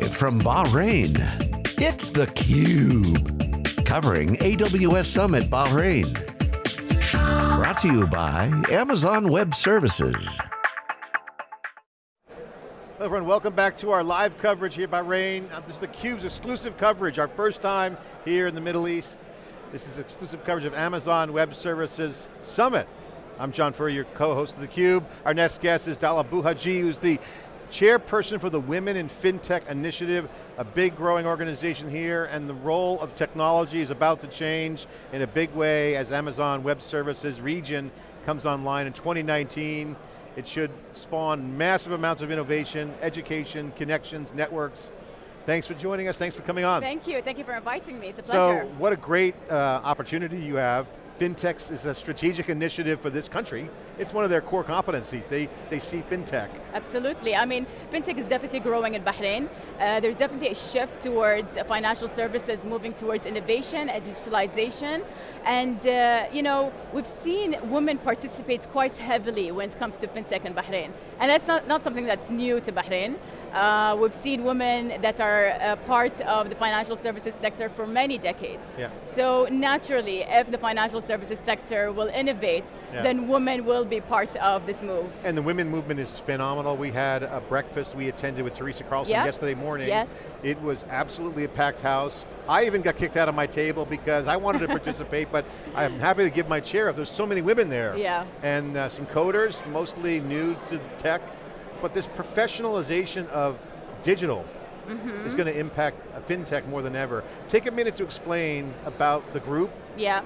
Live from Bahrain, it's theCUBE. Covering AWS Summit Bahrain. Brought to you by Amazon Web Services. Hello everyone, welcome back to our live coverage here by Bahrain. Uh, This is theCUBE's exclusive coverage, our first time here in the Middle East. This is exclusive coverage of Amazon Web Services Summit. I'm John Furrier, your co-host of theCUBE. Our next guest is Dalal Buhejji, who's the chairperson for the Women in FinTech Initiative, a big growing organization here, and the role of technology is about to change in a big way as Amazon Web Services region comes online in 2019. It should spawn massive amounts of innovation, education, connections, networks. Thanks for joining us, thanks for coming on. Thank you, thank you for inviting me, it's a pleasure. So, what a great uh, opportunity you have. FinTech is a strategic initiative for this country. It's one of their core competencies. They, they see FinTech. Absolutely, I mean, fintech is definitely growing in Bahrain. Uh, there's definitely a shift towards financial services moving towards innovation and digitalization. And uh, you know, we've seen women participate quite heavily when it comes to fintech in Bahrain. And that's not, not something that's new to Bahrain. Uh, we've seen women that are uh, part of the financial services sector for many decades. Yeah. So naturally, if the financial services sector will innovate, Yeah. then women will be part of this move. And the women movement is phenomenal. We had a breakfast we attended with Teresa Carlson Yeah. yesterday morning. Yes. It was absolutely a packed house. I even got kicked out of my table because I wanted to participate, but I'm happy to give my chair up. There's so many women there. Yeah. And uh, some coders, mostly new to tech, but this professionalization of digital Mm-hmm. is going to impact FinTech more than ever. Take a minute to explain about the group, Yeah,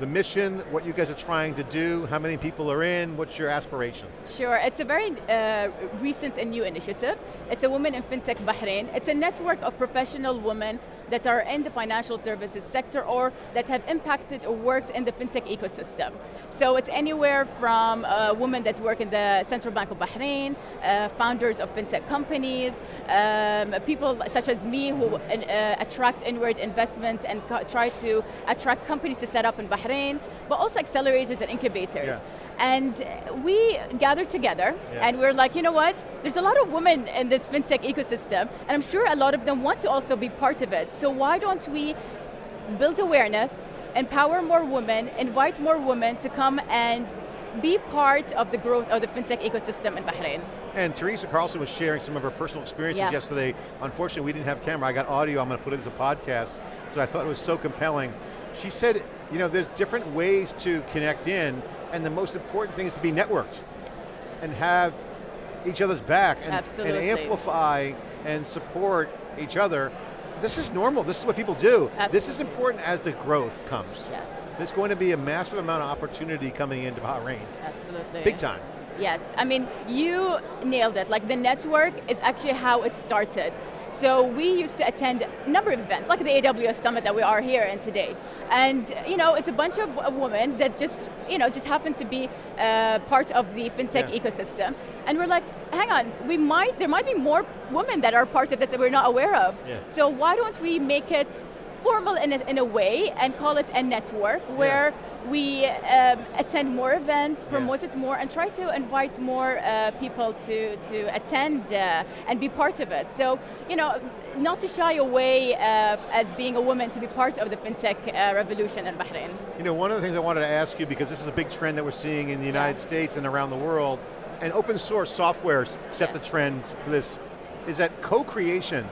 the mission, what you guys are trying to do, how many people are in, what's your aspiration? sure. It's a very uh, recent and new initiative. It's a Women in FinTech Bahrain. It's a network of professional women that are in the financial services sector or that have impacted or worked in the FinTech ecosystem. So it's anywhere from uh, women that work in the Central Bank of Bahrain, uh, founders of FinTech companies, um, people such as me who uh, attract inward investment and try to attract companies to set up in Bahrain, but also accelerators and incubators. Yeah. And we gathered together Yeah. and we're like, you know what? There's a lot of women in this fintech ecosystem and I'm sure a lot of them want to also be part of it. So why don't we build awareness, empower more women, invite more women to come and be part of the growth of the fintech ecosystem in Bahrain. And Teresa Carlson was sharing some of her personal experiences Yeah. yesterday. Unfortunately, we didn't have camera. I got audio. I'm going to put it as a podcast because I thought it was so compelling. She said, you know, there's different ways to connect in, and the most important thing is to be networked and have each other's back and, and amplify and support each other. This is normal. This is what people do. This is important as the growth comes. Yes, There's going to be a massive amount of opportunity coming into Bahrain. absolutely. Big time. Yes, I mean, you nailed it. Like the network is actually how it started. So we used to attend a number of events, like the AWS Summit that we are here in today. And you know, it's a bunch of women that just, you know, just happen to be uh, part of the fintech Yeah. ecosystem. And we're like, hang on, we might, there might be more women that are part of this that we're not aware of. Yeah. So why don't we make it formal in a, in a way and call it a network where we um, attend more events, promote it more, and try to invite more uh, people to, to attend uh, and be part of it. So, you know, not to shy away uh, as being a woman to be part of the fintech uh, revolution in Bahrain. You know, one of the things I wanted to ask you, because this is a big trend that we're seeing in the United Yeah. States and around the world, and open source software set the trend for this, is that co-creation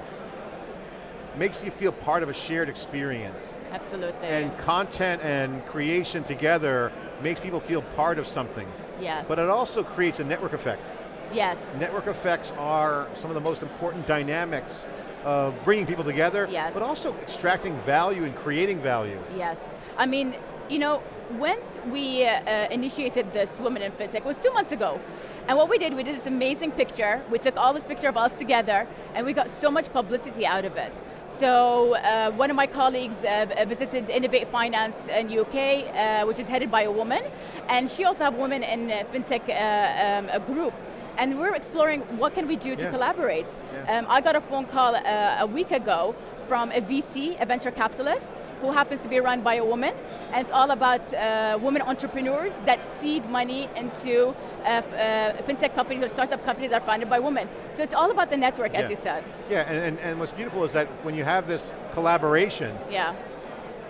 makes you feel part of a shared experience. Absolutely. And content and creation together makes people feel part of something. yes. But it also creates a network effect. yes. Network effects are some of the most important dynamics of bringing people together, Yes. but also extracting value and creating value. Yes, I mean, you know, once we uh, initiated this Women in FinTech, it was two months ago. And what we did, we did this amazing picture. We took all this picture of us together, and we got so much publicity out of it. So uh, one of my colleagues uh, visited Innovate Finance in UK, uh, which is headed by a woman, and she also have women in uh, FinTech uh, um, a group. And we're exploring what can we do to Yeah. collaborate. Yeah. Um, I got a phone call uh, a week ago from a VC, a venture capitalist, who happens to be run by a woman, and it's all about uh, women entrepreneurs that seed money into uh, uh, fintech companies or startup companies that are founded by women. So it's all about the network, Yeah. as you said. Yeah, and, and, and what's beautiful is that when you have this collaboration, Yeah,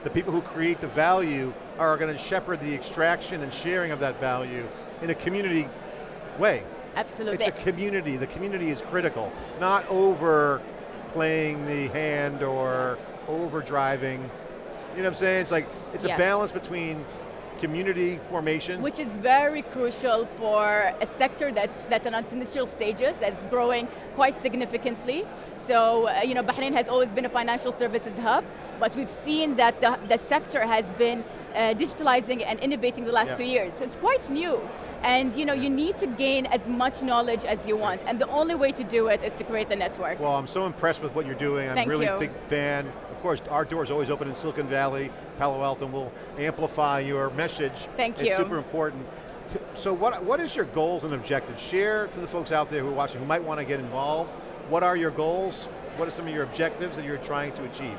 the people who create the value are going to shepherd the extraction and sharing of that value in a community way. absolutely. It's a community, the community is critical, not over playing the hand or over driving. You know what I'm saying? It's like, it's Yes. a balance between community formation. which is very crucial for a sector that's, that's in its initial stages, that's growing quite significantly. So, uh, you know, Bahrain has always been a financial services hub, but we've seen that the, the sector has been uh, digitalizing and innovating the last Yeah. two years. So it's quite new. And you know, you need to gain as much knowledge as you want. And the only way to do it is to create the network. Well, I'm so impressed with what you're doing. I'm Thank really you. big fan. Of course, our door's always open in Silicon Valley, Palo Alto, and we'll amplify your message. Thank it's you. It's super important. So what, what is your goals and objectives? Share to the folks out there who are watching who might want to get involved. What are your goals? What are some of your objectives that you're trying to achieve?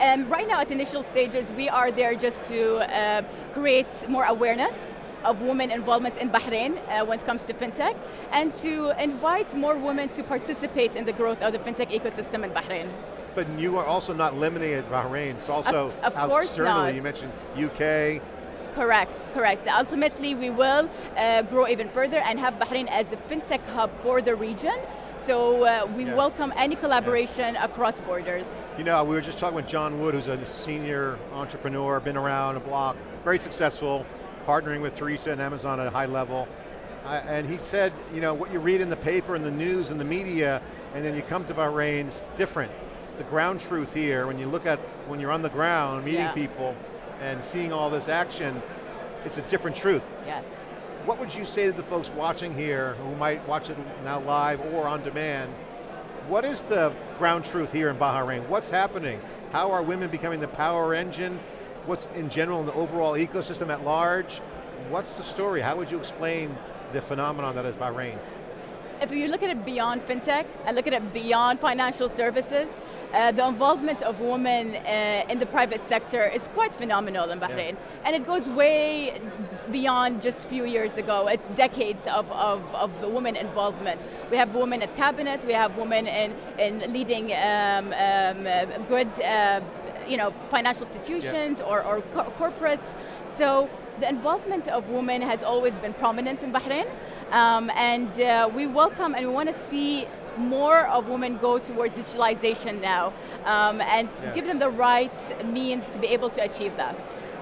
Um, right now at initial stages, we are there just to uh, create more awareness of women involvement in Bahrain uh, when it comes to fintech, and to invite more women to participate in the growth of the fintech ecosystem in Bahrain. But you are also not limited at Bahrain. It's also of course externally. not. You mentioned UK. Correct, correct. Ultimately, we will uh, grow even further and have Bahrain as a fintech hub for the region. So uh, we Yeah. welcome any collaboration across borders. You know, we were just talking with John Wood, who's a senior entrepreneur, been around a block, very successful, partnering with Teresa and Amazon at a high level. Uh, and he said, you know, what you read in the paper and the news and the media, and then you come to Bahrain, it's different. The ground truth here, when you look at, when you're on the ground, meeting Yeah. people, and seeing all this action, it's a different truth. Yes. What would you say to the folks watching here who might watch it now live or on demand? What is the ground truth here in Bahrain? What's happening? How are women becoming the power engine? What's in general in the overall ecosystem at large? What's the story? How would you explain the phenomenon that is Bahrain? If you look at it beyond fintech and look at it beyond financial services, uh, the involvement of women uh, in the private sector is quite phenomenal in Bahrain. And it goes way beyond just a few years ago. It's decades of, of, of the women involvement. We have women at cabinet, we have women in, in leading um, um, uh, good uh, you know, financial institutions or, or co- corporates. So the involvement of women has always been prominent in Bahrain. Um, and uh, we welcome and we want to see more of women go towards digitalization now um, and Yeah. give them the right means to be able to achieve that.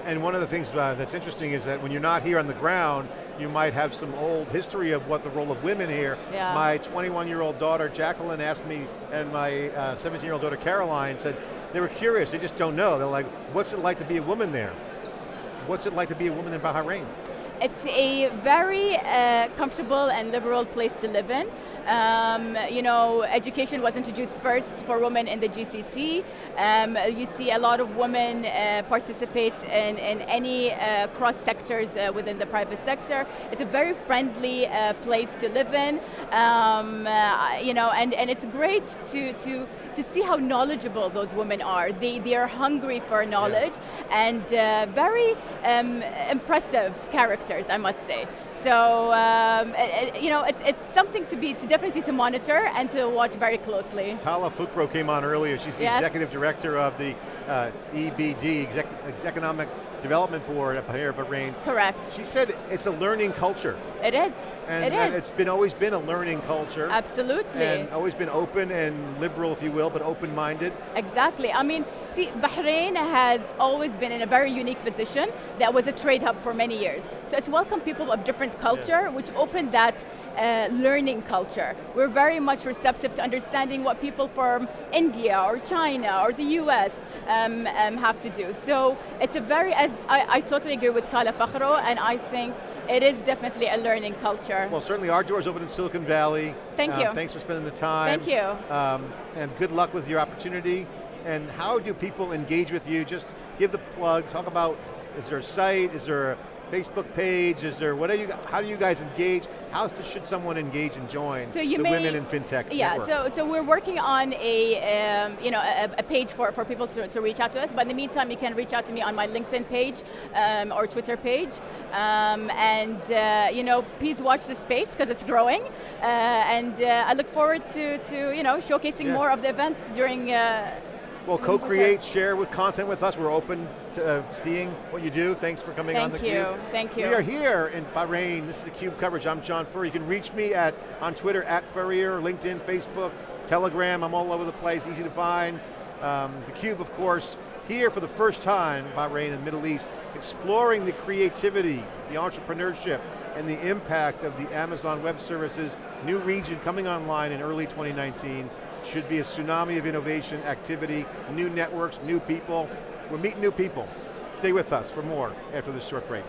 And one of the things uh, that's interesting is that when you're not here on the ground, you might have some old history of what the role of women here. Yeah. My 21-year-old daughter Jacqueline asked me, and my 17-year-old daughter Caroline said, they were curious, they just don't know. They're like, what's it like to be a woman there? What's it like to be a woman in Bahrain? It's a very uh, comfortable and liberal place to live in. Um, you know, education was introduced first for women in the GCC. Um, you see a lot of women uh, participate in, in any uh, cross sectors uh, within the private sector. It's a very friendly uh, place to live in. Um, uh, you know, and, and it's great to, to to see how knowledgeable those women are. They, they are hungry for knowledge and uh, very um, impressive characters, I must say. So, um, it- it- you know, it's, it's something to be, to definitely to monitor and to watch very closely. Tala Fakhro came on earlier. She's the Yes. executive director of the uh, EBD, Exec Economic Development Board up here at Bahrain. Correct. She said it's a learning culture. It is. And, it and is. it's been always been a learning culture. Absolutely. And always been open and liberal, if you will, but open-minded. Exactly. I mean, see, Bahrain has always been in a very unique position that was a trade hub for many years. So it's welcomed people of different culture, which opened that uh, learning culture. We're very much receptive to understanding what people from India or China or the US um, um, have to do. So it's a very, as I, I totally agree with Tala Fakhro, and I think it is definitely a learning culture. Well, certainly our doors open in Silicon Valley. Thank Uh, you. Thanks for spending the time. Thank you. Um, and good luck with your opportunity. And how do people engage with you? Just give the plug, talk about, is there a site, is there Facebook page? Is there, what are you, how do you guys engage? How should someone engage and join So you the may- Women in FinTech Yeah, network? so so we're working on a um, you know a, a page for, for people to, to reach out to us. But in the meantime, you can reach out to me on my LinkedIn page um, or Twitter page. Um, and uh, you know, please watch the space because it's growing. Uh, and uh, I look forward to to you know showcasing Yeah. more of the events during. Uh, Well, co-create, share with content with us. We're open uh, seeing what you do. Thanks for coming on thank theCUBE. you, thank you. We are here in Bahrain. This is theCUBE coverage. I'm John Furrier. You can reach me at on Twitter, at Furrier, LinkedIn, Facebook, Telegram. I'm all over the place, easy to find. Um, theCUBE, of course, here for the first time, Bahrain and Middle East, exploring the creativity, the entrepreneurship, and the impact of the Amazon Web Services new region coming online in early 2019. Should be a tsunami of innovation, activity, new networks, new people. We're meeting new people. Stay with us for more after this short break.